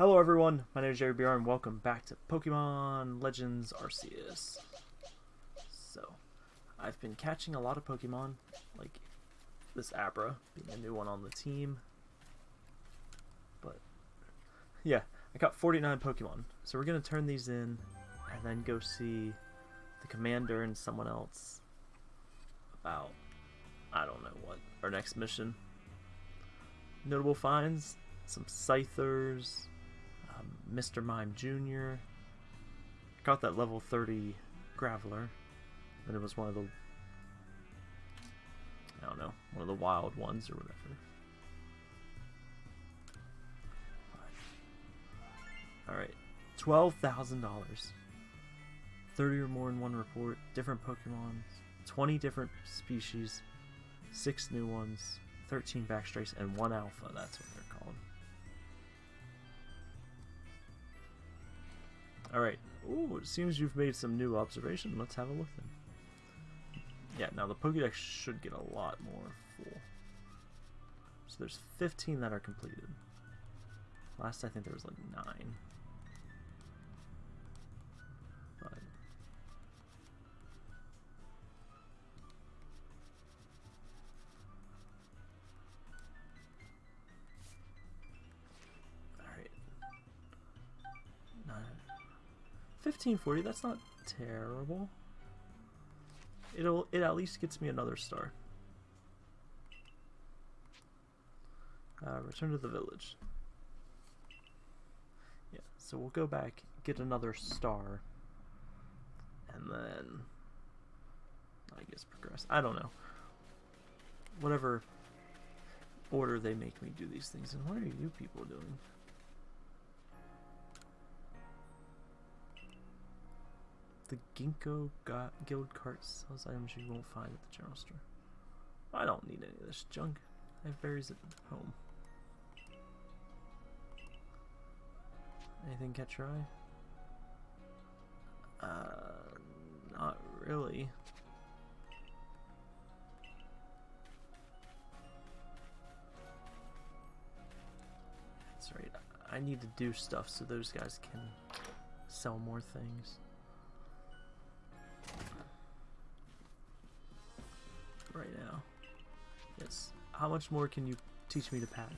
Hello everyone, my name is Jerry BR and welcome back to Pokemon Legends Arceus. So, I've been catching a lot of Pokemon, like this Abra being a new one on the team. But, yeah, I got 49 Pokemon. So we're going to turn these in and then go see the commander and someone else about, I don't know what, our next mission. Notable finds, some Scythers, Mr. Mime Jr. Got that level 30 Graveler. And it was one of the, I don't know, one of the wild ones or whatever. Alright, $12,000. 30 or more in one report, different Pokemon, 20 different species, 6 new ones, 13 backstrays, and 1 alpha, that's what Alright. Ooh, it seems you've made some new observation. Let's have a look then. Yeah, now the Pokedex should get a lot more full. So there's 15 that are completed. Last I think there was like 9. 1540, that's not terrible. It'll it at least gets me another star. Uh, return to the village. Yeah, so we'll go back, get another star, and then I guess progress. I don't know. Whatever order they make me do these things. And what are you people doing? The Ginkgo Guild cart sells items you won't find at the general store. I don't need any of this junk. I have berries at home. Anything catch your eye? Uh, not really. That's right. I need to do stuff so those guys can sell more things. Right now. Yes. How much more can you teach me to pack?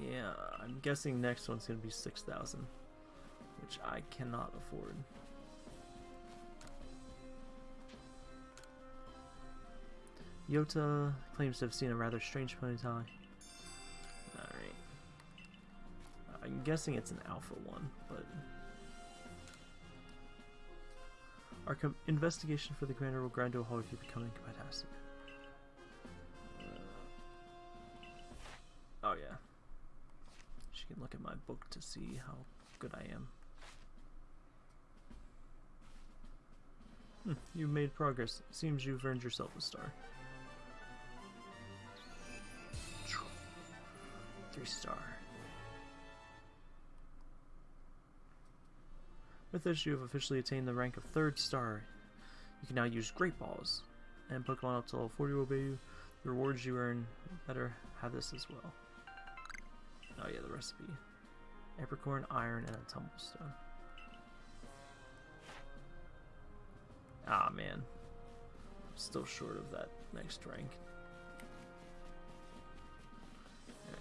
Yeah, I'm guessing next one's gonna be 6,000, which I cannot afford. Yota claims to have seen a rather strange ponytail. I'm guessing it's an alpha one, but... Our investigation for the commander will grind to a halt if you become incapacitated. Uh, oh yeah. She can look at my book to see how good I am. Hmm, you've made progress. Seems you've earned yourself a star. Three star. With this, you have officially attained the rank of third star. You can now use Great Balls, and Pokemon up to level 40 will obey you. The rewards you earn, better have this as well. Oh yeah, the recipe. Apricorn, iron, and a tumblestone. Ah man. Still short of that next rank.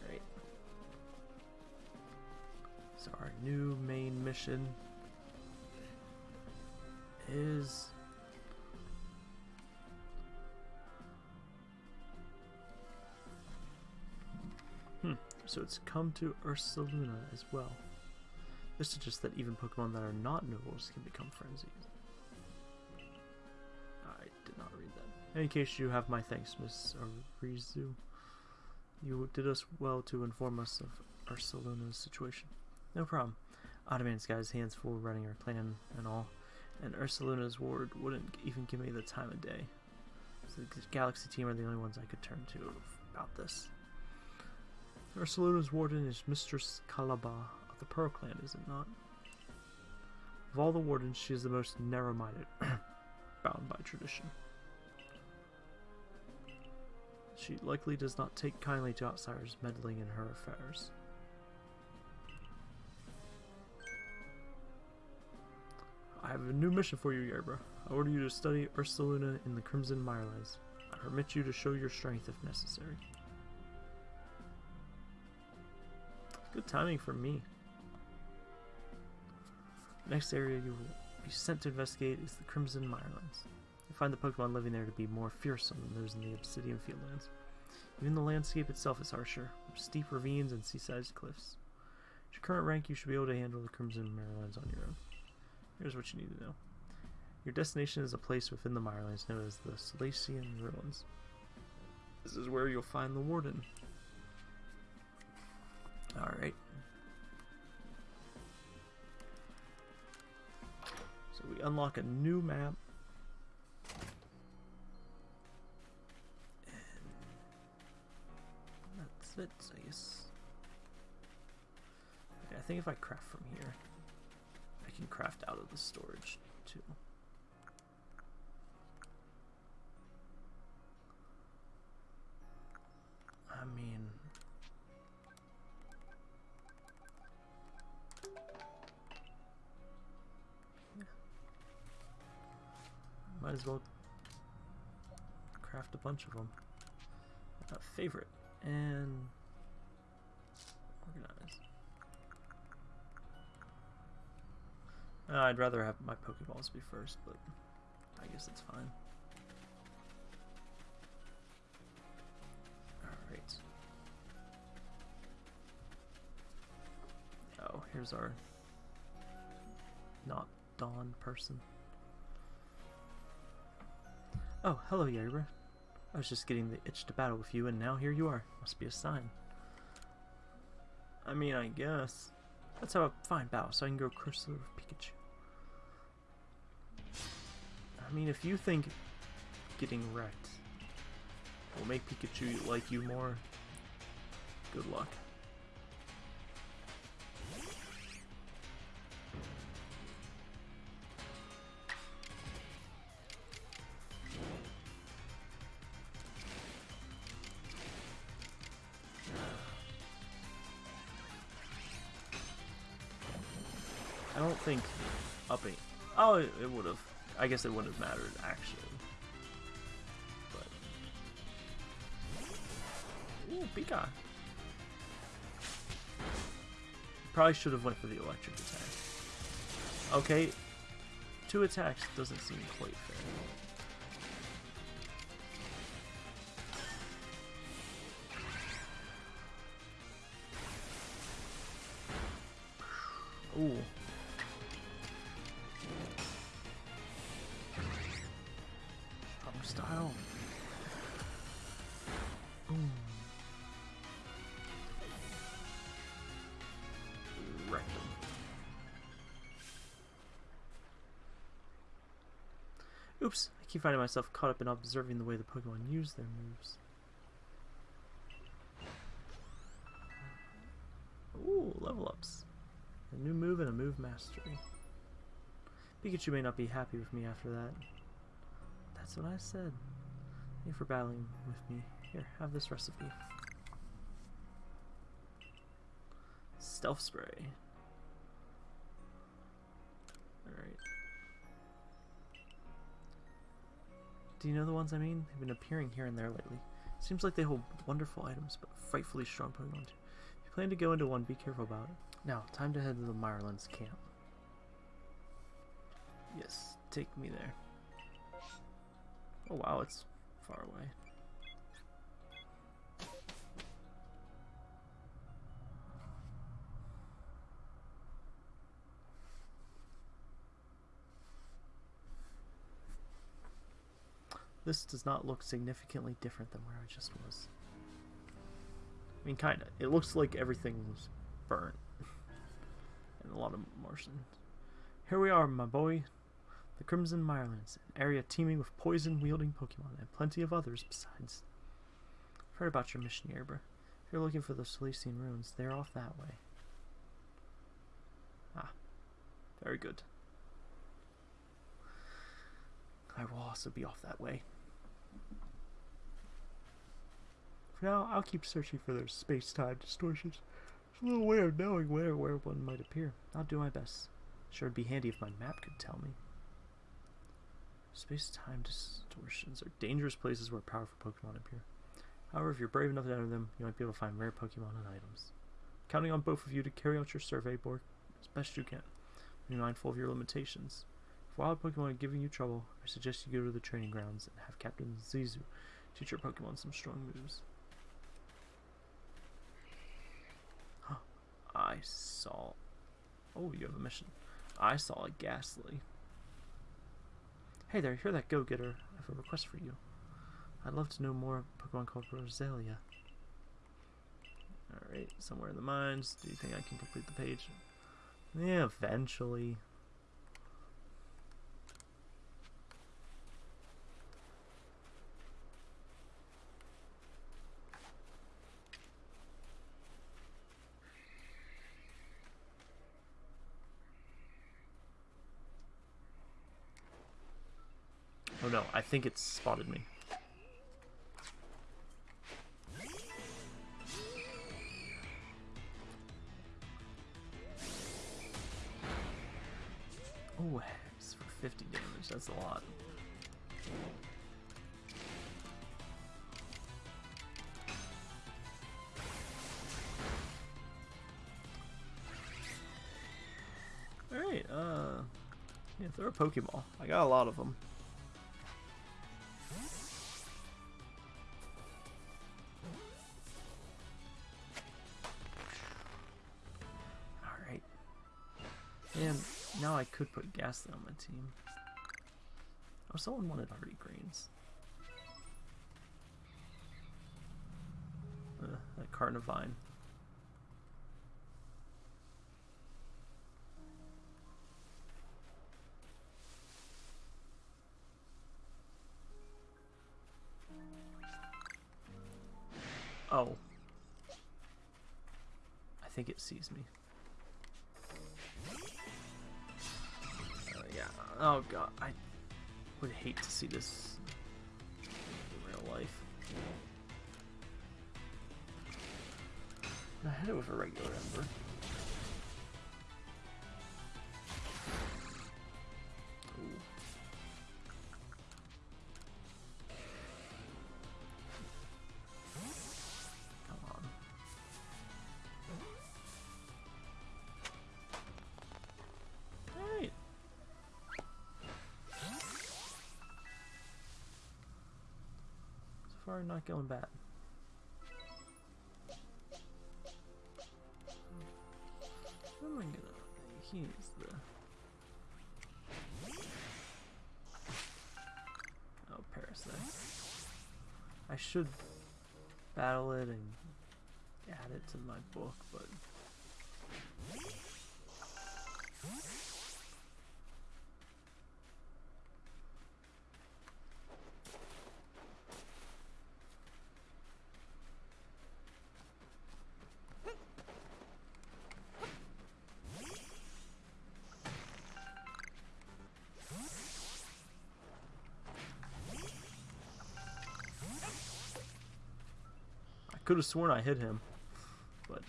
Alright. So our new main mission is Hmm. So it's come to Ursaluna as well. This suggests that even Pokemon that are not nobles can become frenzied. I did not read that. In any case, you have my thanks, Miss Arezu. You did us well to inform us of Ursaluna's situation. No problem. Adaman's got his hands full running our plan and all, and Ursaluna's ward wouldn't even give me the time of day. So the Galaxy team are the only ones I could turn to about this. Ursaluna's warden is Mistress Calaba of the Pearl Clan, is it not? Of all the wardens, she is the most narrow-minded, bound by tradition. She likely does not take kindly to outsiders meddling in her affairs. Have a new mission for you, Yerbra. I order you to study Ursaluna in the Crimson Mirelands. I permit you to show your strength if necessary. Good timing for me. Next area you will be sent to investigate is the Crimson Mirelands. You find the Pokemon living there to be more fearsome than those in the Obsidian Fieldlands. Even the landscape itself is harsher, with steep ravines and seaside cliffs. At your current rank, you should be able to handle the Crimson Mirelands on your own. Here's what you need to know. Your destination is a place within the Mirelands known as the Solaceon Ruins. This is where you'll find the Warden. Alright. So we unlock a new map. And that's it, I guess. Okay, I think if I craft from here, I can craft out of the storage too. I mean... Yeah. Might as well craft a bunch of them. Uh, favorite and organize. Uh, I'd rather have my Pokeballs be first, but I guess it's fine. Alright. Oh, here's our not Dawn person. Oh, hello, Yerbra. I was just getting the itch to battle with you, and now here you are. Must be a sign. I mean, I guess. Let's have a fine battle so I can go crush with Pikachu. I mean, if you think getting wrecked will make Pikachu like you more, good luck. I don't think upping. Oh, it, it would have. I guess it wouldn't have mattered actually. But ooh, Pika. Probably should have went for the electric attack. Okay, two attacks doesn't seem quite fair. Ooh. Finding myself caught up in observing the way the Pokemon use their moves. Ooh, level ups. A new move and a move mastery. Pikachu may not be happy with me after that. That's what I said. Thank you for battling with me. Here, have this recipe. Stealth spray. Do you know the ones I mean? They've been appearing here and there lately. Seems like they hold wonderful items, but frightfully strong Pokemon too. If you plan to go into one, be careful about it. Now, time to head to the Mirelands camp. Yes, take me there. Oh wow, it's far away. This does not look significantly different than where I just was. I mean, kinda. It looks like everything was burnt. and a lot of Martians. Here we are, my boy. The Crimson Mirelands, an area teeming with poison-wielding Pokemon, and plenty of others besides. I've heard about your mission, Yerbra. If you're looking for the Solaceon ruins, they're off that way. Ah, very good. I will also be off that way. For now, I'll keep searching for those space-time distortions. There's a little way of knowing where where one might appear. I'll do my best. Sure, it'd be handy if my map could tell me. Space-time distortions are dangerous places where powerful Pokemon appear. However, if you're brave enough to enter them, you might be able to find rare Pokemon and items. Counting on both of you to carry out your survey, Bork, as best you can. Be mindful of your limitations. If wild Pokemon are giving you trouble, I suggest you go to the training grounds and have Captain Zisu teach your Pokemon some strong moves. I saw... Oh, you have a mission. I saw a Gastly. Hey there, you're that go-getter. I have a request for you. I'd love to know more Pokemon called Roselia. Alright, somewhere in the mines. Do you think I can complete the page? Yeah, eventually. Oh no, I think it's spotted me. Oh, hex for 50 damage, that's a lot. Alright, uh... Yeah, throw a Pokeball. I got a lot of them. Could put Gastly on my team. Oh, someone wanted Hardy Greens. Uh, that Carnivine. Oh. I think it sees me. Yeah. Oh god, I would hate to see this in real life. I hit it with a regular ember. Far, not going bad. Who am I gonna? He's the. Oh, Parasect. I should battle it and add it to my book, but. Could have sworn I hit him, but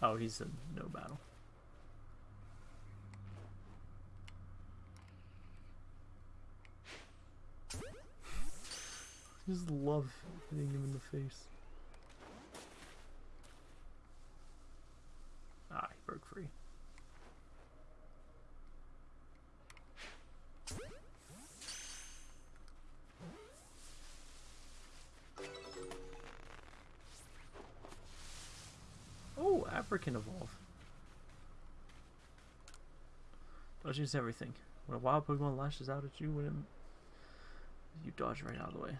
Oh, he's in no battle. I just love hitting him in the face. Ah, he broke free. Oh, Abra can evolve. Dodges everything. When a wild Pokemon lashes out at you, when it, you dodge right out of the way.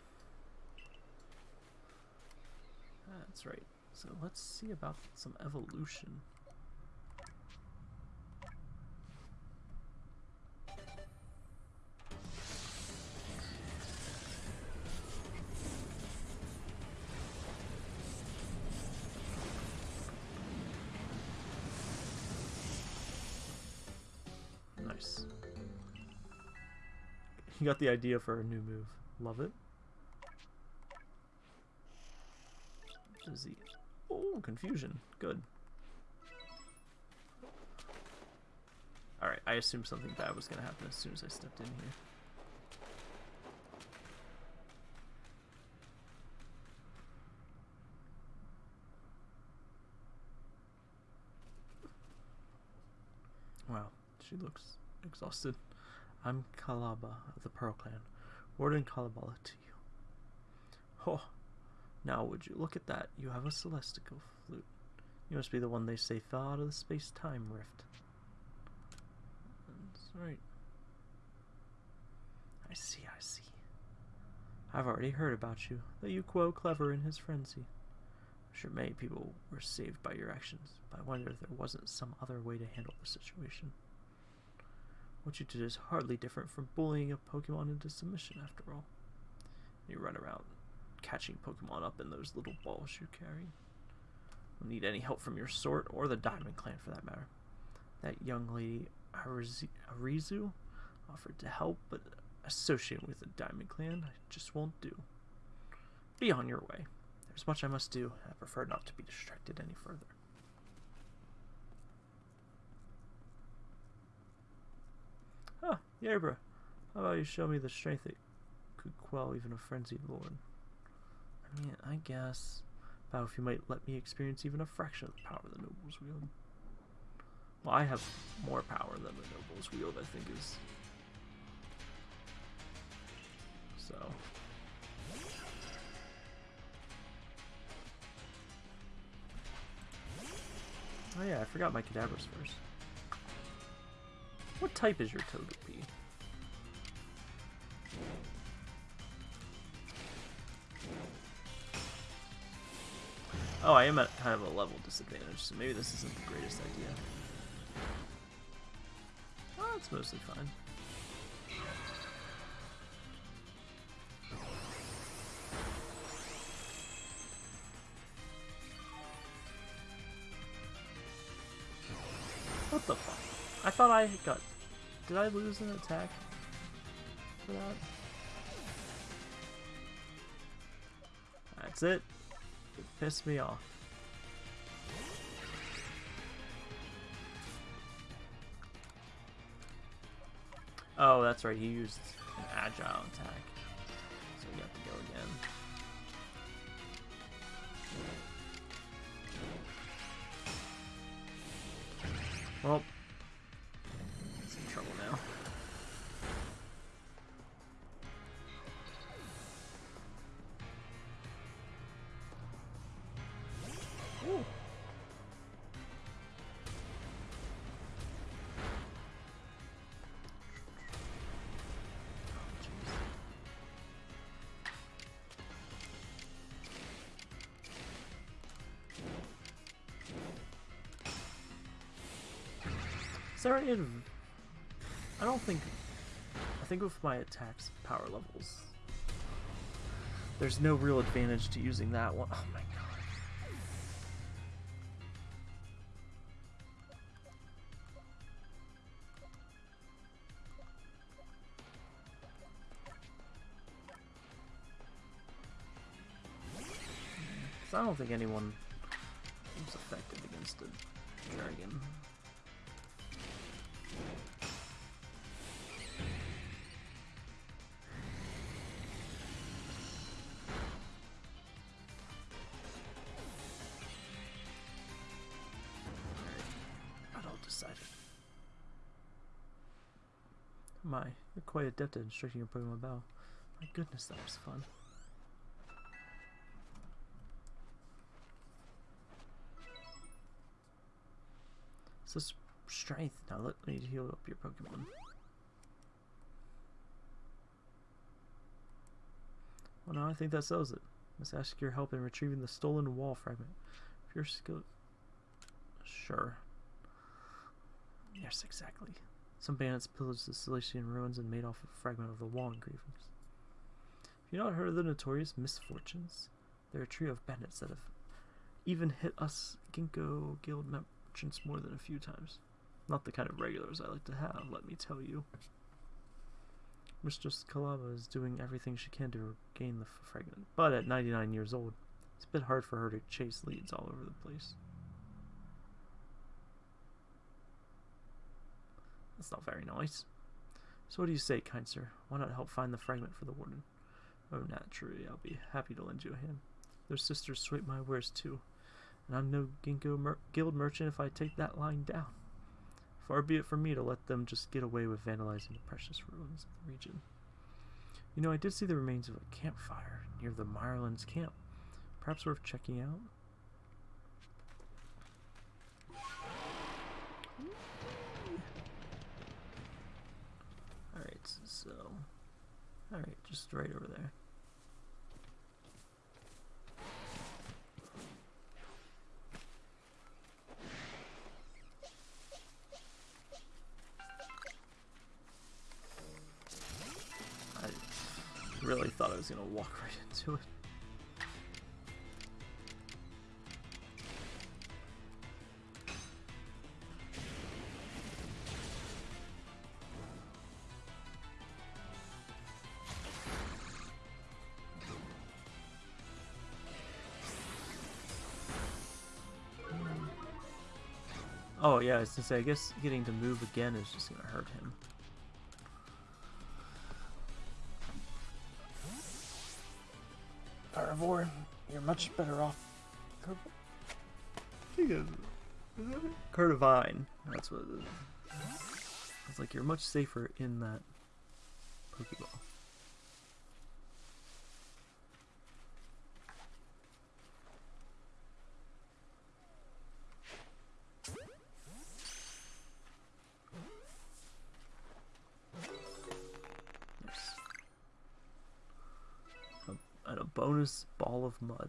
That's right. So let's see about some evolution. Nice. You got the idea for a new move. Love it. He? Oh, confusion. Good. Alright, I assumed something bad was going to happen as soon as I stepped in here. Wow, she looks exhausted. I'm Calaba of the Pearl Clan. Warden Kalabala to you. Oh, now would you look at that? You have a celestial flute. You must be the one they say fell out of the space-time rift. That's right. I see, I see. I've already heard about you, that you quote clever in his frenzy. I'm sure many people were saved by your actions, but I wonder if there wasn't some other way to handle the situation. What you did is hardly different from bullying a Pokemon into submission, after all. You run around catching Pokemon up in those little balls you carry. Don't need any help from your sort, or the Diamond Clan for that matter. That young lady, Arezu, offered to help, but associating with the Diamond Clan, I just won't do. Be on your way. There's much I must do, I prefer not to be distracted any further. Ah, Yerbra, how about you show me the strength that could quell even a frenzied lord? I guess. If you might let me experience even a fraction of the power of the nobles wield. Well, I have more power than the nobles wield, I think is... So... Oh yeah, I forgot my Kadabras first. What type is your Togepi? Oh, I am at kind of a level disadvantage, so maybe this isn't the greatest idea. Oh, it's mostly fine. What the fuck? I thought I got... Did I lose an attack for that? That's it. It pissed me off. Oh, that's right, he used an agile attack. So we have to go again. Is there any... I don't think... I think with my attacks power levels, there's no real advantage to using that one. Oh my god. I don't think anyone My, you're quite adept at instructing your Pokemon Battle. My goodness, that was fun. So strength. Now let me heal up your Pokemon. Well, now I think that sells it. Let's ask your help in retrieving the stolen wall fragment. If you're skilled... Sure. Yes, exactly. Some bandits pillaged the Cilician ruins and made off a fragment of the wall engravings. Have you not heard of the notorious misfortunes? They're a trio of bandits that have even hit us Ginkgo Guild merchants more than a few times. Not the kind of regulars I like to have, let me tell you. Mistress Calaba is doing everything she can to regain the fragment, but at 99 years old, it's a bit hard for her to chase leads all over the place. That's not very nice. So what do you say, kind sir? Why not help find the fragment for the warden? Oh, naturally, I'll be happy to lend you a hand. Their sisters sweep my wares too, and I'm no Ginkgo mer guild merchant if I take that line down. Far be it from me to let them just get away with vandalizing the precious ruins of the region. You know, I did see the remains of a campfire near the Mirelands camp. Perhaps worth checking out. So... Alright, just right over there. I really thought I was gonna walk right into it. Oh yeah, I was gonna say, I guess getting to move again is just gonna hurt him. Carnivore, you're much better off. Carnivine. That's what it is. It's like you're much safer in that Pokeball. Ball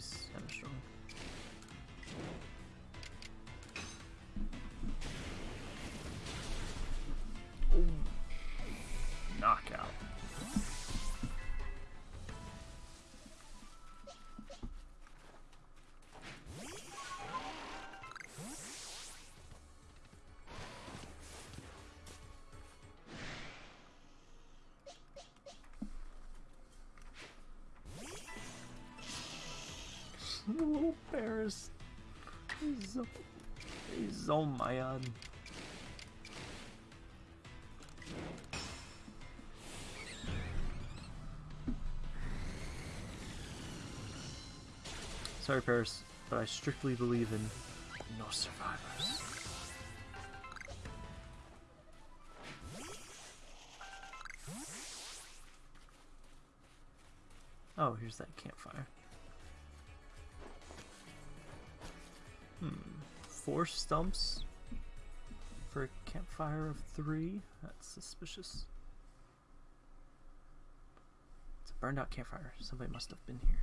of mud. He's so oh mad. Sorry, Paris, but I strictly believe in no survivors. Oh, here's that campfire. Hmm. four stumps for a campfire of three. That's suspicious. It's a burned out campfire. Somebody must have been here.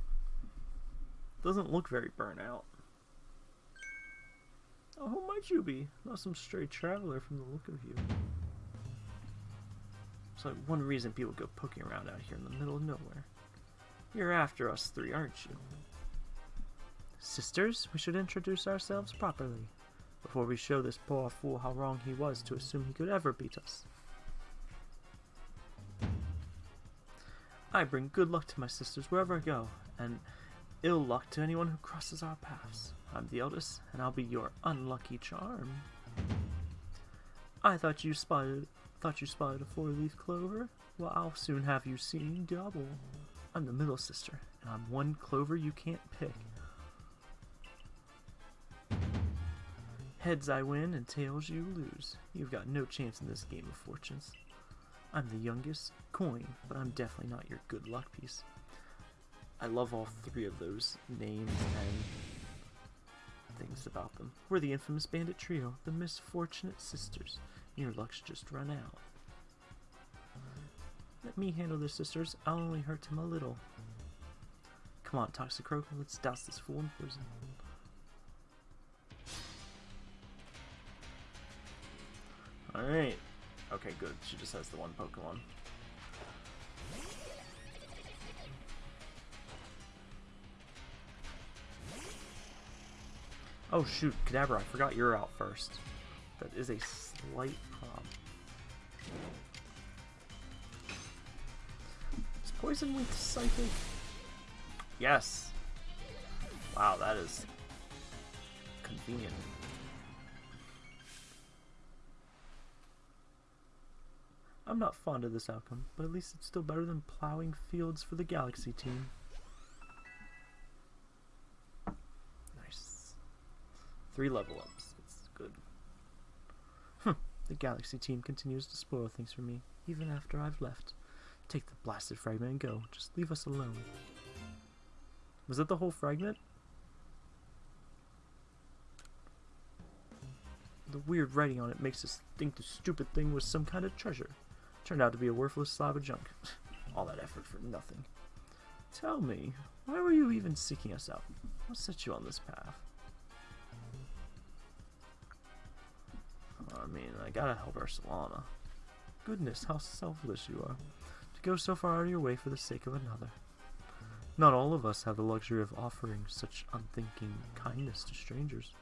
Doesn't look very burnt out. Oh, who might you be? Not some stray traveler from the look of you. It's like one reason people go poking around out here in the middle of nowhere. You're after us three, aren't you? Sisters, we should introduce ourselves properly before we show this poor fool how wrong he was to assume he could ever beat us. I bring good luck to my sisters wherever I go, and ill luck to anyone who crosses our paths. I'm the eldest, and I'll be your unlucky charm. I thought you spotted thought you spotted a four-leaf clover? Well, I'll soon have you seeing double. I'm the middle sister, and I'm one clover you can't pick. Heads I win and tails you lose. You've got no chance in this game of fortunes. I'm the youngest coin, but I'm definitely not your good luck piece. I love all three of those names and things about them. We're the infamous bandit trio, the misfortunate sisters. Your luck's just run out. Let me handle the sisters. I'll only hurt him a little. Come on, Toxicroak, let's douse this fool in poison. Alright. Okay, good. She just has the one Pokemon. Oh shoot, Kadabra, I forgot you're out first. That is a slight problem. Is Poison weak Psychic? Yes! Wow, that is convenient. I'm not fond of this outcome, but at least it's still better than plowing fields for the Galaxy team. Nice. Three level ups. It's good. Hm. The Galaxy team continues to spoil things for me, even after I've left. Take the blasted fragment and go. Just leave us alone. Was that the whole fragment? The weird writing on it makes us think the stupid thing was some kind of treasure. Turned out to be a worthless slab of junk. All that effort for nothing. Tell me, why were you even seeking us out? What set you on this path? I mean, I gotta help Ursaluna. Goodness, how selfless you are. To go so far out of your way for the sake of another. Not all of us have the luxury of offering such unthinking kindness to strangers.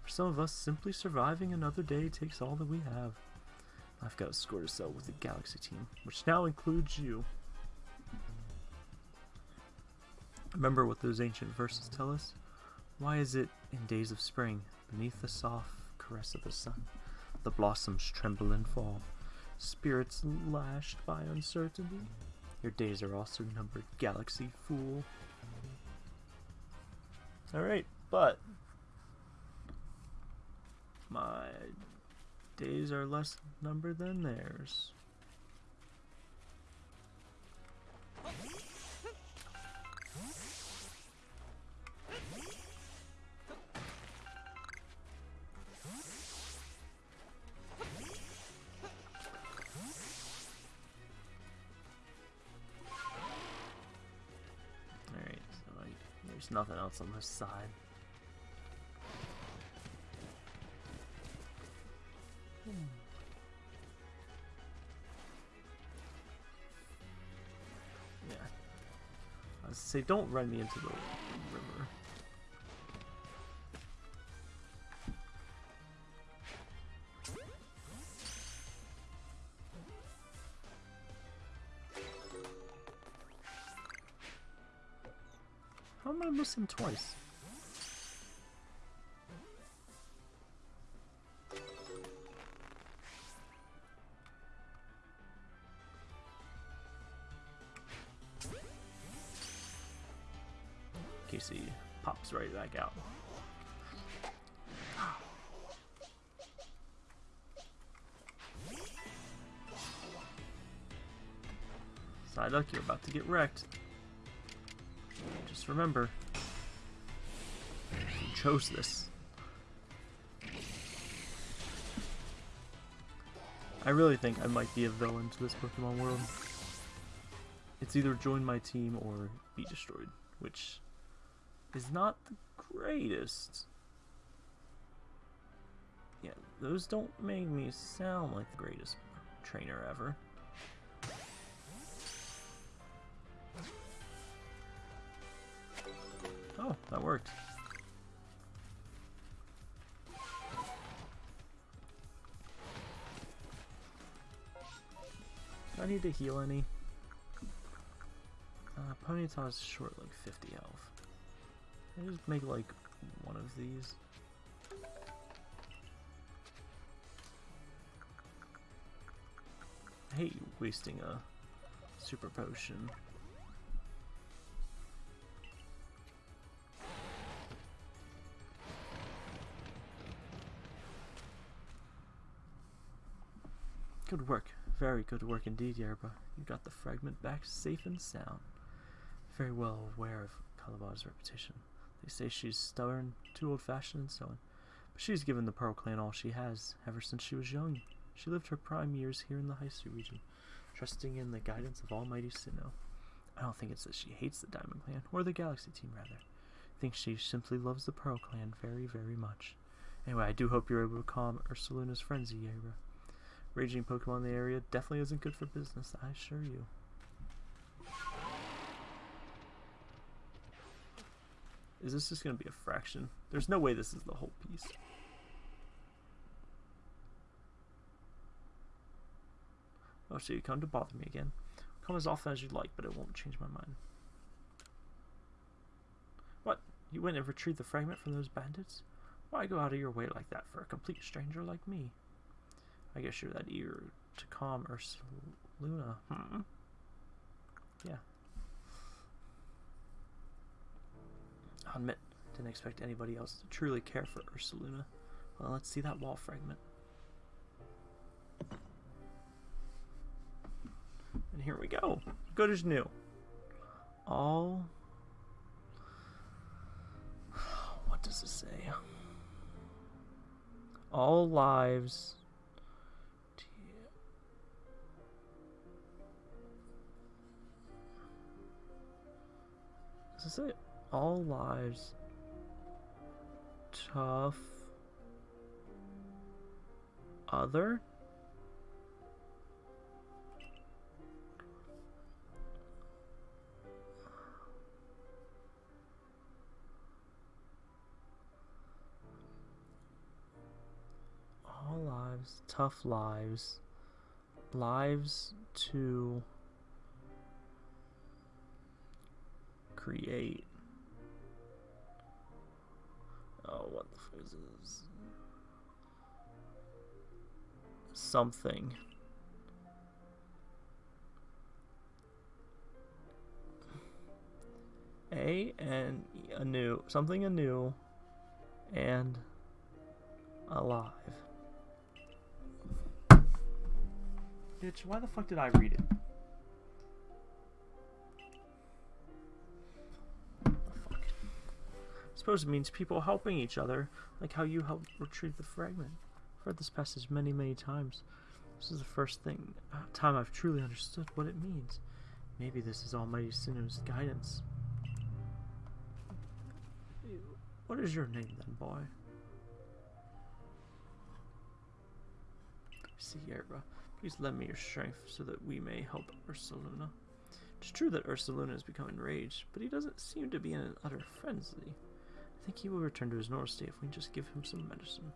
For some of us, simply surviving another day takes all that we have. I've got a score to settle with the Galaxy team, which now includes you. Remember what those ancient verses tell us? Why is it, in days of spring, beneath the soft caress of the sun, the blossoms tremble and fall, spirits lashed by uncertainty? Your days are also numbered, Galaxy Fool. Alright, but my days are less numbered than theirs. Alright, so there's nothing else on this side. Was say, don't run me into the river. How am I missing twice? Back out. Psyduck, you're about to get wrecked. Just remember, you chose this. I really think I might be a villain to this Pokemon world. It's either join my team or be destroyed, which is not the greatest. Yeah, those don't make me sound like the greatest trainer ever. Oh, that worked. Do I need to heal any? Uh, Ponyta's short like 50 health. I just make like one of these. I hate wasting a super potion. Good work. Very good work indeed, Yerba. You got the fragment back safe and sound. Very well aware of Calaba's reputation. They say she's stubborn, too old-fashioned, and so on. But she's given the Pearl Clan all she has, ever since she was young. She lived her prime years here in the Hisui region, trusting in the guidance of Almighty Sinnoh. I don't think it's that she hates the Diamond Clan, or the Galaxy Team, rather. I think she simply loves the Pearl Clan very, very much. Anyway, I do hope you're able to calm Ursaluna's frenzy, Yaira. Raging Pokemon in the area definitely isn't good for business, I assure you. Is this just going to be a fraction? There's no way this is the whole piece. Oh, so you come to bother me again. Come as often as you'd like, but it won't change my mind. What? You went and retrieved the fragment from those bandits? Why go out of your way like that for a complete stranger like me? I guess you're that eager to calm Ursaluna. Hmm. Yeah. Admit, didn't expect anybody else to truly care for Ursaluna. Well, let's see that wall fragment. And here we go. Good as new. All... What does it say? All lives... Does it say all lives tough other? all lives, tough lives, lives to create. Oh, what the fuck is this? Something. A and anew, something anew, and alive. Bitch, why the fuck did I read it? Suppose it means people helping each other, like how you helped retrieve the fragment. I've read this passage many, many times. This is the first thing, uh, time I've truly understood what it means. Maybe this is Almighty Sinnoh's guidance. What is your name then, boy? Sierra. Please lend me your strength so that we may help Ursaluna. It's true that Ursaluna has become enraged, but he doesn't seem to be in an utter frenzy. I think he will return to his normal state if we just give him some medicine.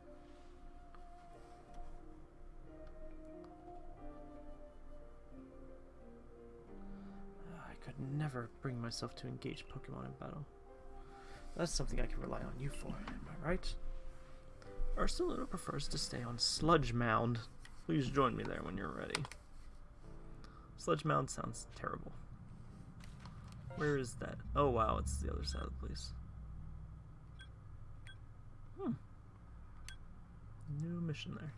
Ah, I could never bring myself to engage Pokemon in battle. That's something I can rely on you for, am I right? Ursaluna prefers to stay on Sludge Mound. Please join me there when you're ready. Sludge Mound sounds terrible. Where is that? Oh wow, it's the other side of the place. Hmm. New mission there.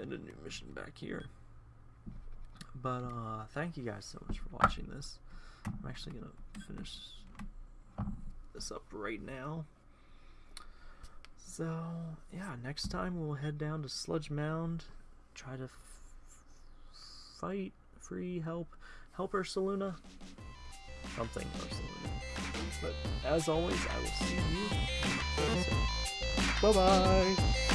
And a new mission back here. But uh thank you guys so much for watching this. I'm actually gonna finish this up right now. So, yeah, next time we'll head down to Sludge Mound, try to fight, free, help, help Ursaluna. Something Ursaluna. But as always, I will see you soon. Bye-bye!